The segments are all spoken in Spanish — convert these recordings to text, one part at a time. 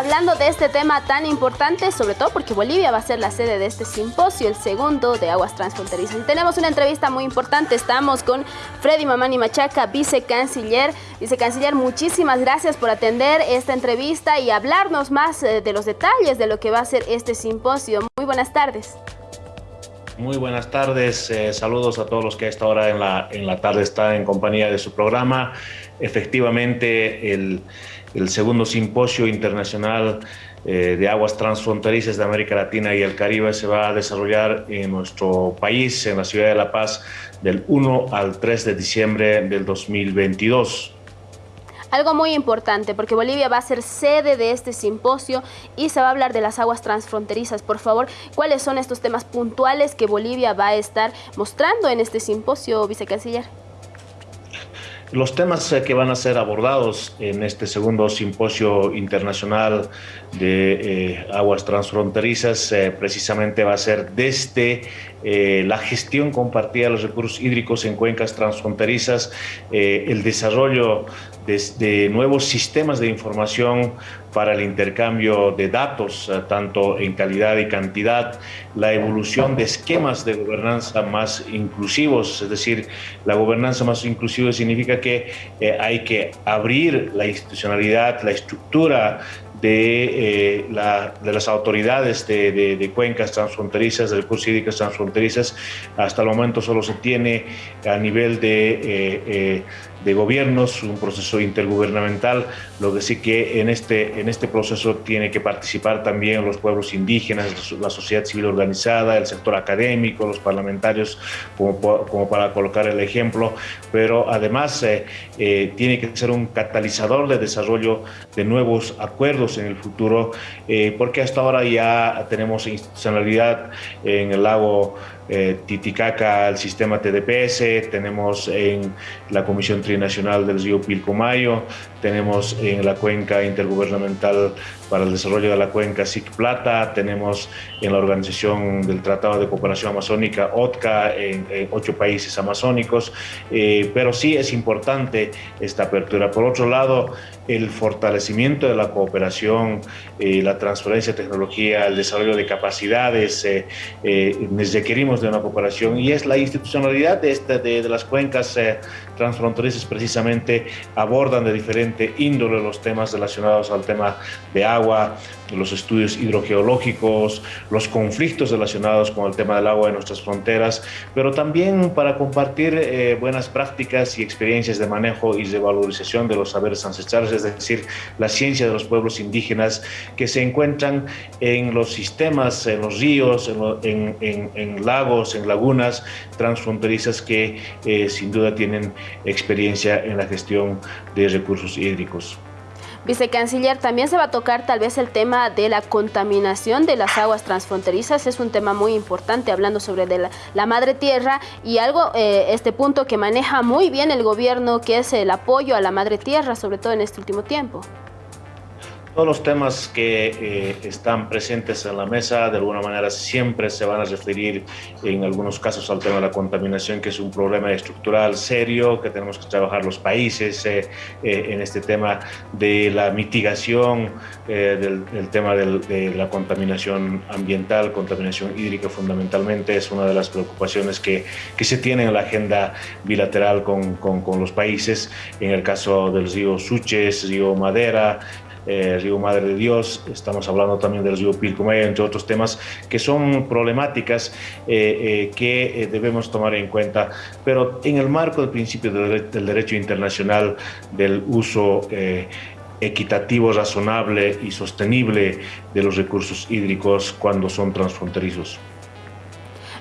hablando de este tema tan importante, sobre todo porque Bolivia va a ser la sede de este simposio, el segundo de aguas transfronterizas. Y tenemos una entrevista muy importante, estamos con Freddy Mamani Machaca, vicecanciller. Vicecanciller, muchísimas gracias por atender esta entrevista y hablarnos más eh, de los detalles de lo que va a ser este simposio. Muy buenas tardes. Muy buenas tardes, eh, saludos a todos los que a esta hora en la, en la tarde están en compañía de su programa. Efectivamente, el, el segundo simposio internacional eh, de aguas transfronterizas de América Latina y el Caribe se va a desarrollar en nuestro país, en la ciudad de La Paz, del 1 al 3 de diciembre del 2022. Algo muy importante, porque Bolivia va a ser sede de este simposio y se va a hablar de las aguas transfronterizas. Por favor, ¿cuáles son estos temas puntuales que Bolivia va a estar mostrando en este simposio, vicecanciller? Los temas eh, que van a ser abordados en este segundo simposio internacional de eh, aguas transfronterizas eh, precisamente va a ser desde la gestión compartida de los recursos hídricos en cuencas transfronterizas, el desarrollo de, nuevos sistemas de información para el intercambio de datos, eh, tanto en calidad y cantidad, la evolución de esquemas de gobernanza más inclusivos, es decir, la gobernanza más inclusiva significa que eh, hay que abrir la institucionalidad, la estructura de, eh, las autoridades de, cuencas transfronterizas, de recursos hídricos transfronterizas. Hasta el momento solo se tiene a nivel de de gobiernos, un proceso intergubernamental, lo que sí que en este, en este proceso tiene que participar también los pueblos indígenas, la sociedad civil organizada, el sector académico, los parlamentarios, como, como para colocar el ejemplo, pero además eh, eh, tiene que ser un catalizador de desarrollo de nuevos acuerdos en el futuro, eh, porque hasta ahora ya tenemos institucionalidad en el lago eh, Titicaca el sistema TDPS, tenemos en la Comisión Trinacional del Río Pilcomayo, tenemos en la cuenca intergubernamental para el desarrollo de la cuenca SIC Plata, tenemos en la Organización del Tratado de Cooperación Amazónica, OTCA, en, ocho países amazónicos, eh, pero sí es importante esta apertura. Por otro lado, el fortalecimiento de la cooperación, eh, la transferencia de tecnología, el desarrollo de capacidades, eh, requerimos de una cooperación y es la institucionalidad de, esta, de, de las cuencas transfronterizas precisamente abordan de diferente índole los temas relacionados al tema de agua, los estudios hidrogeológicos, los conflictos relacionados con el tema del agua en nuestras fronteras, pero también para compartir eh, buenas prácticas y experiencias de manejo y de valorización de los saberes ancestrales, es decir, la ciencia de los pueblos indígenas que se encuentran en los sistemas, en los ríos, en, lagos, en lagunas transfronterizas que eh, sin duda tienen experiencia en la gestión de recursos hídricos. Vicecanciller, también se va a tocar tal vez el tema de la contaminación de las aguas transfronterizas. Es un tema muy importante hablando sobre de la, madre tierra y algo, eh, este punto que maneja muy bien el gobierno, que es el apoyo a la madre tierra, sobre todo en este último tiempo. Todos los temas que eh, están presentes en la mesa de alguna manera siempre se van a referir en algunos casos al tema de la contaminación, que es un problema estructural serio que tenemos que trabajar los países eh, eh, en este tema de la mitigación del, tema de la contaminación ambiental, contaminación hídrica fundamentalmente es una de las preocupaciones que, que se tiene en la agenda bilateral con, con los países. En el caso del río Suches, río Madera, eh, Río Madre de Dios, estamos hablando también del río Pilcomayo, entre otros temas que son problemáticas eh, eh, que debemos tomar en cuenta, pero en el marco del principio del derecho internacional del uso equitativo, razonable y sostenible de los recursos hídricos cuando son transfronterizos.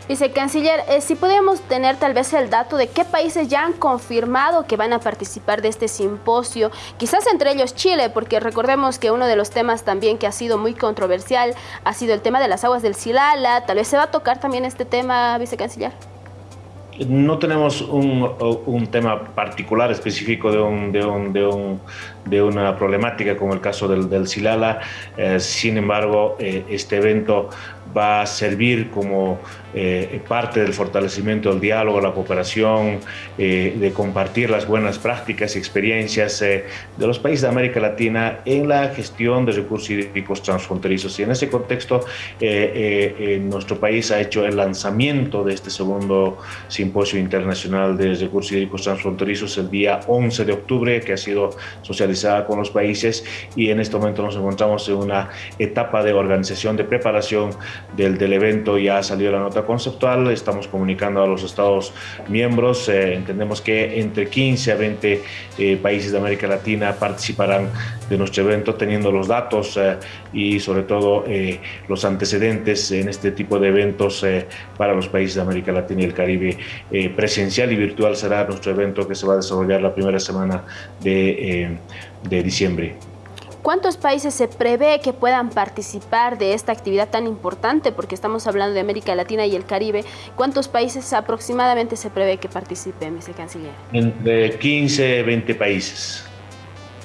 Vicecanciller, eh, si podemos tener tal vez el dato de qué países ya han confirmado que van a participar de este simposio, quizás entre ellos Chile, porque recordemos que uno de los temas también que ha sido muy controversial ha sido el tema de las aguas del Silala, tal vez se va a tocar también este tema, Vicecanciller. No tenemos un, un, tema particular específico de, un, de, un, de, un, de, una problemática como el caso del, del Silala. Eh, sin embargo, eh, este evento va a servir como eh, parte del fortalecimiento del diálogo, la cooperación, eh, de compartir las buenas prácticas y experiencias eh, de los países de América Latina en la gestión de recursos hídricos transfronterizos. Y en ese contexto, nuestro país ha hecho el lanzamiento de este segundo simposio internacional de recursos hídricos transfronterizos el día 11 de octubre, que ha sido con los países y en este momento nos encontramos en una etapa de organización, de preparación del, del evento. Ya ha salido la nota conceptual, estamos comunicando a los Estados miembros, eh, entendemos que entre 15 a 20 eh, países de América Latina participarán de nuestro evento teniendo los datos eh, y sobre todo los antecedentes en este tipo de eventos para los países de América Latina y el Caribe. presencial y virtual será nuestro evento que se va a desarrollar la primera semana de, de diciembre. ¿Cuántos países se prevé que puedan participar de esta actividad tan importante? Porque estamos hablando de América Latina y el Caribe. ¿Cuántos países aproximadamente se prevé que participen, vicecanciller? Entre 15, 20 países.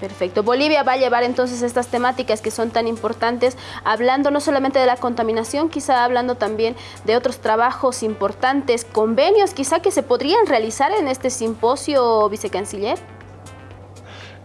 Perfecto. Bolivia va a llevar entonces estas temáticas que son tan importantes, hablando no solamente de la contaminación, quizá hablando también de otros trabajos importantes, convenios quizá que se podrían realizar en este simposio, vicecanciller.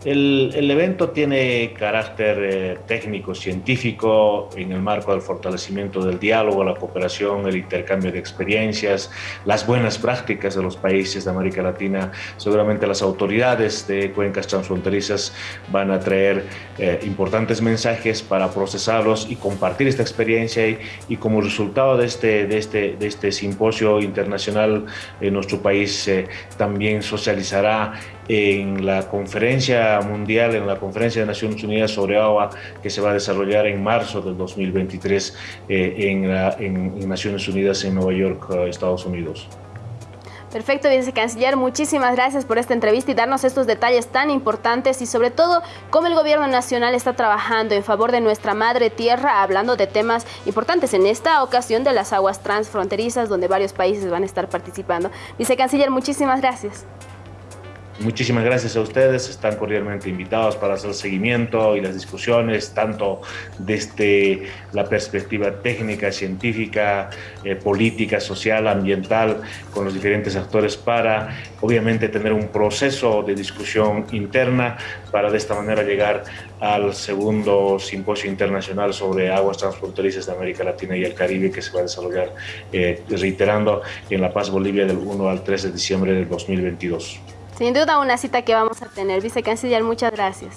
El, evento tiene carácter eh, técnico, científico, en el marco del fortalecimiento del diálogo, la cooperación, el intercambio de experiencias, las buenas prácticas de los países de América Latina. Seguramente las autoridades de cuencas transfronterizas van a traer eh, importantes mensajes para procesarlos y compartir esta experiencia y, y, como resultado de este, de este, de este simposio internacional, en nuestro país eh, también socializará en la conferencia mundial, en la conferencia de Naciones Unidas sobre agua que se va a desarrollar en marzo del 2023 eh, en, Naciones Unidas en Nueva York, eh, Estados Unidos. Perfecto, vicecanciller. Muchísimas gracias por esta entrevista y darnos estos detalles tan importantes y sobre todo cómo el gobierno nacional está trabajando en favor de nuestra madre tierra, hablando de temas importantes en esta ocasión de las aguas transfronterizas donde varios países van a estar participando. Vicecanciller, muchísimas gracias. Muchísimas gracias a ustedes, están cordialmente invitados para hacer seguimiento y las discusiones, tanto desde la perspectiva técnica, científica, eh, política, social, ambiental, con los diferentes actores para, obviamente, tener un proceso de discusión interna para de esta manera llegar al segundo simposio internacional sobre aguas transfronterizas de América Latina y el Caribe que se va a desarrollar, eh, reiterando, en La Paz, Bolivia, del 1 al 3 de diciembre del 2022. Sin duda una cita que vamos a tener. Vicecanciller, muchas gracias.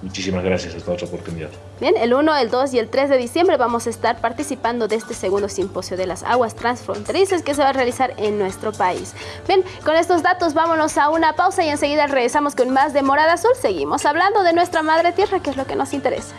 Muchísimas gracias, esta otra oportunidad. Bien, el 1, el 2 y el 3 de diciembre vamos a estar participando de este segundo simposio de las aguas transfronterizas que se va a realizar en nuestro país. Bien, con estos datos vámonos a una pausa y enseguida regresamos con más de Morada Azul. Seguimos hablando de nuestra madre tierra, que es lo que nos interesa.